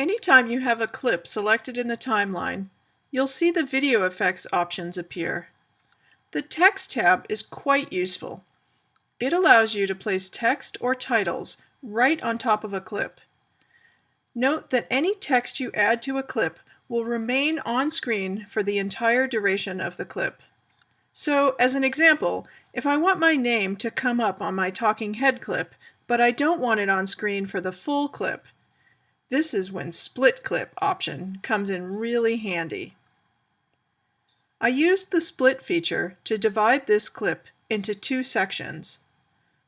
Anytime you have a clip selected in the timeline, you'll see the video effects options appear. The text tab is quite useful. It allows you to place text or titles right on top of a clip. Note that any text you add to a clip will remain on screen for the entire duration of the clip. So, as an example, if I want my name to come up on my talking head clip, but I don't want it on screen for the full clip, this is when split clip option comes in really handy. I used the split feature to divide this clip into two sections.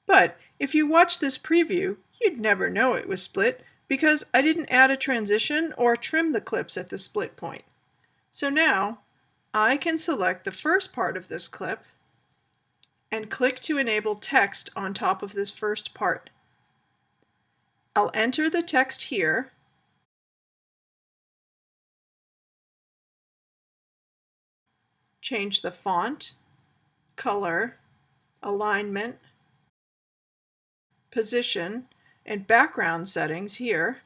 But if you watch this preview, you'd never know it was split because I didn't add a transition or trim the clips at the split point. So now I can select the first part of this clip and click to enable text on top of this first part. I'll enter the text here. Change the font, color, alignment, position, and background settings here.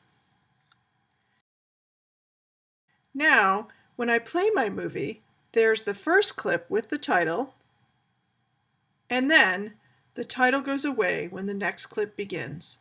Now, when I play my movie, there's the first clip with the title, and then the title goes away when the next clip begins.